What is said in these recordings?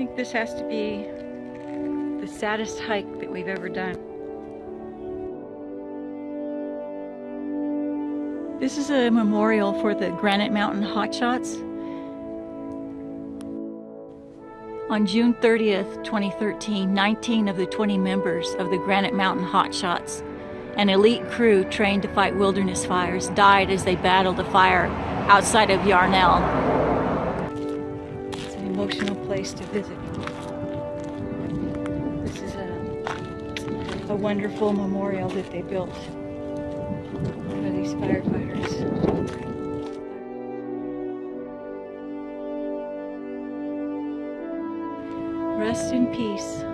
Think this has to be the saddest hike that we've ever done. This is a memorial for the Granite Mountain Hotshots. On June 30th, 2013, 19 of the 20 members of the Granite Mountain Hotshots, an elite crew trained to fight wilderness fires, died as they battled a fire outside of Yarnell. Emotional place to visit. This is a, a wonderful memorial that they built for these firefighters. Rest in peace.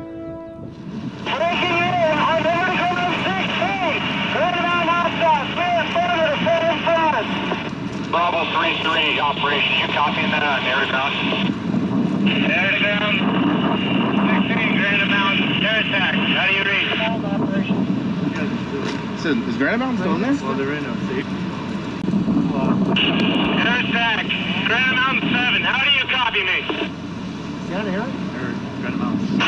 Breaking in on Liberty Grove 16. Granite Mountain Hot Shots. We have further to full in front. Bravo 3-3, operation. You copying that on air ground? Air to ground. 16, Granite Mountain. Air attack. How do you read? So is Granite Mountain still in there? Well, they're in a safe. Air attack. Granite Mountain 7. How do you copy me? Down here? Or Granite Mountain.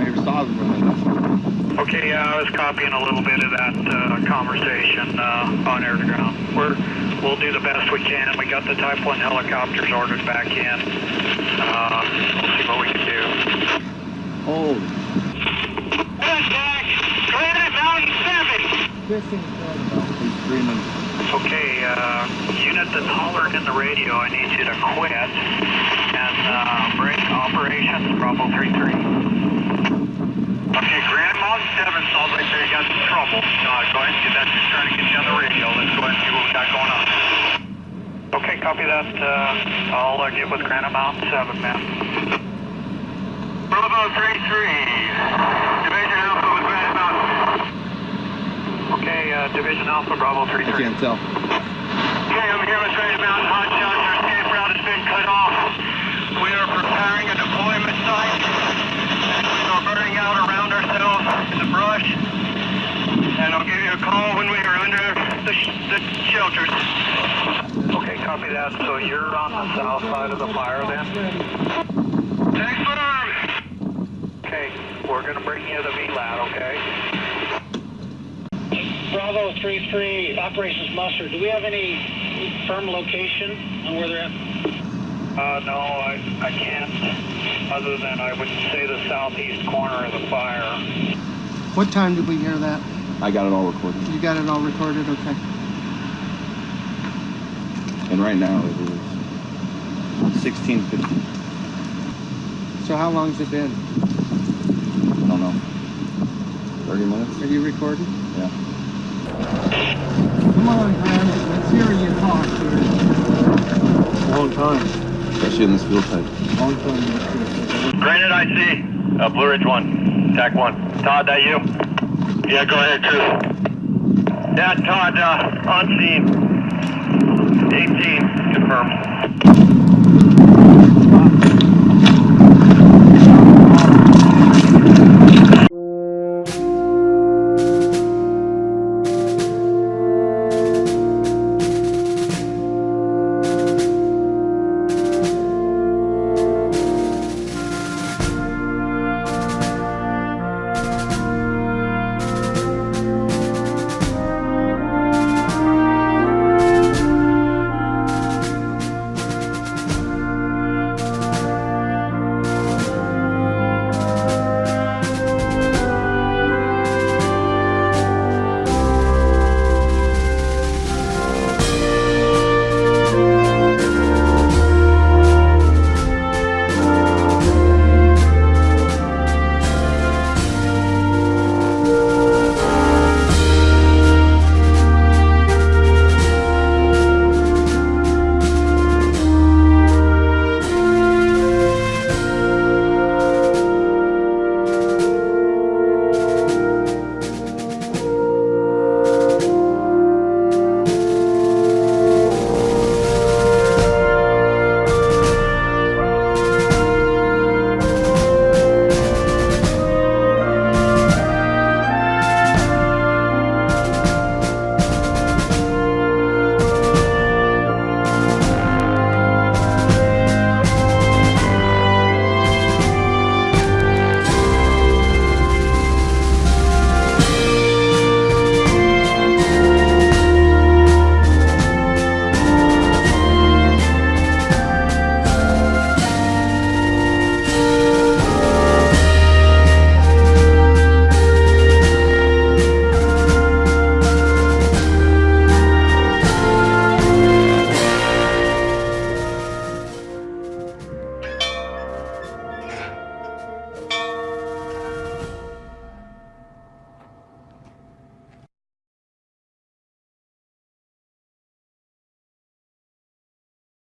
I hear saws running. Okay, yeah, I was copying a little bit of that uh, conversation uh, on air to ground. We're, we'll do the best we can. And we got the Type 1 helicopters ordered back in. Uh, we'll see what we can do. Air attack. Granite Mountain 7. He's screaming. Okay, uh, unit that's hollering in the radio, I need you to quit and uh, break operations, Bravo 3-3. Okay, Granite Mountain 7, sounds like they got some trouble. Uh, go ahead and get that, just trying to get you on the radio. Let's go ahead and see what we got going on. Okay, copy that. Uh, I'll uh, get with Granite Mountain 7, man. Bravo 3-3, Division Alpha with Granite Mountain. Okay, uh, Division Alpha, Bravo 3-3. I can't tell. Okay, I'm here with Granite Mountain Hot Shots. Our escape route has been cut off. We are preparing a deployment site. And we are burning out around ourselves in the brush. And I'll give you a call when we are under the, sh- the shelters. Okay, copy that. So you're on the south side of the fire then? Thanks, firm. Okay, we're going to bring you the VLAT, okay? Bravo 3-3, Operations Musser. Do we have any firm location on where they're at? Uh, no, I, I can't. Other than I would say the southeast corner of the fire. What time did we hear that? I got it all recorded. You got it all recorded? Okay. And right now it is 1650. So how long's it been? I don't know. 30 minutes? Are you recording? Yeah. Come on, Granite. Let's hear you talk here. Long time. Especially in this field type. Long time. Let's hear you. Granite IC, uh, Blue Ridge 1, TAC 1. Todd, that you? Yeah, go ahead, Chris. Yeah, Todd, uh, on scene. 18, confirmed.